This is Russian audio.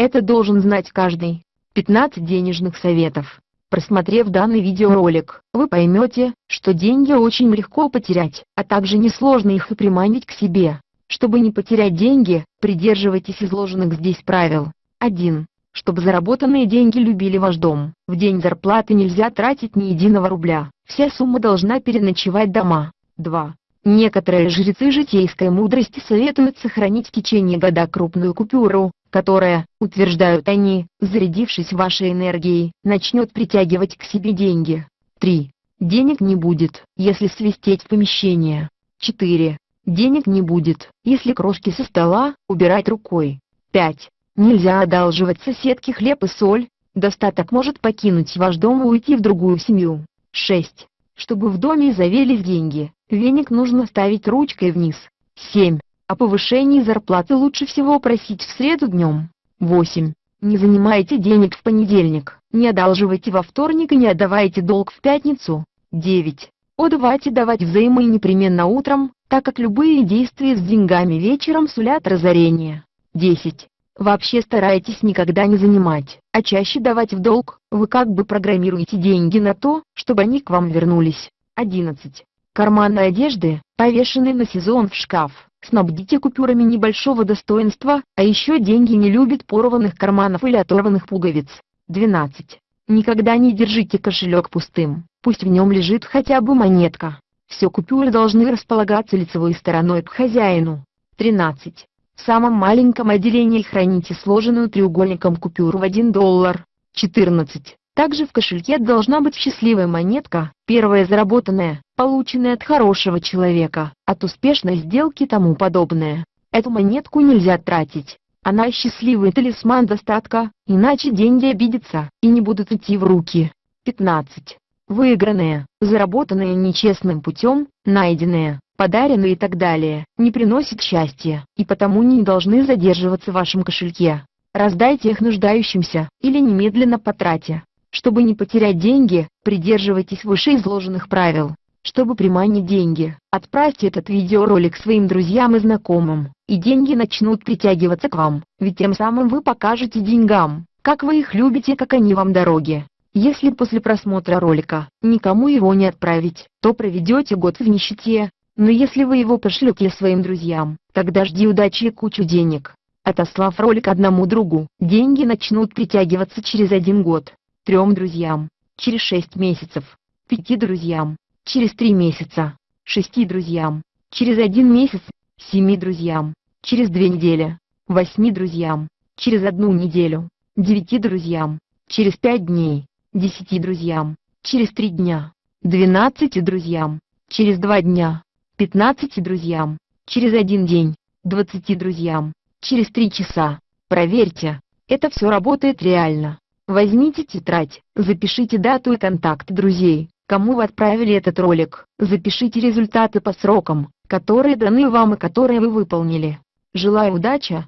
Это должен знать каждый. 15 денежных советов. Просмотрев данный видеоролик, вы поймете, что деньги очень легко потерять, а также несложно их и приманить к себе. Чтобы не потерять деньги, придерживайтесь изложенных здесь правил. 1. Чтобы заработанные деньги любили ваш дом. В день зарплаты нельзя тратить ни единого рубля. Вся сумма должна переночевать дома. 2. Некоторые жрецы житейской мудрости советуют сохранить в течение года крупную купюру, которая, утверждают они, зарядившись вашей энергией, начнет притягивать к себе деньги. 3. Денег не будет, если свистеть в помещение. 4. Денег не будет, если крошки со стола убирать рукой. 5. Нельзя одалживать соседке хлеб и соль, достаток может покинуть ваш дом и уйти в другую семью. 6. Чтобы в доме завелись деньги, веник нужно ставить ручкой вниз. 7. О повышении зарплаты лучше всего просить в среду днем. 8. Не занимайте денег в понедельник, не одалживайте во вторник и не отдавайте долг в пятницу. 9. Отдавайте давать взаймы непременно утром, так как любые действия с деньгами вечером сулят разорение. 10. Вообще старайтесь никогда не занимать, а чаще давать в долг, вы как бы программируете деньги на то, чтобы они к вам вернулись. 11. Карманы одежды, повешенные на сезон в шкаф. Снабдите купюрами небольшого достоинства, а еще деньги не любят порванных карманов или оторванных пуговиц. 12. Никогда не держите кошелек пустым, пусть в нем лежит хотя бы монетка. Все купюры должны располагаться лицевой стороной к хозяину. 13. В самом маленьком отделении храните сложенную треугольником купюру в 1 доллар. 14. Также в кошельке должна быть счастливая монетка, первая заработанная, полученная от хорошего человека, от успешной сделки тому подобное. Эту монетку нельзя тратить. Она счастливый талисман достатка, иначе деньги обидятся и не будут идти в руки. 15. Выигранные, заработанные нечестным путем, найденные, подаренные и так далее, не приносят счастья, и потому не должны задерживаться в вашем кошельке. Раздайте их нуждающимся, или немедленно потратьте. Чтобы не потерять деньги, придерживайтесь вышеизложенных правил. Чтобы приманить деньги, отправьте этот видеоролик своим друзьям и знакомым, и деньги начнут притягиваться к вам, ведь тем самым вы покажете деньгам, как вы их любите, как они вам дороги. Если после просмотра ролика, никому его не отправить, то проведете год в нищете, но если вы его пошлете своим друзьям, тогда жди удачи и кучу денег. Отослав ролик одному другу, деньги начнут притягиваться через один год трем друзьям, через шесть месяцев, пяти друзьям, через три месяца, шести друзьям, через один месяц, семи друзьям, через две недели, восьми друзьям, через одну неделю, девяти друзьям, через пять дней, десяти друзьям, через три дня, двенадцати друзьям, через два дня, пятнадцати друзьям, через один день, двадцати друзьям, через три часа. Проверьте, это все работает реально. Возьмите тетрадь, запишите дату и контакт друзей, кому вы отправили этот ролик, запишите результаты по срокам, которые даны вам и которые вы выполнили. Желаю удачи,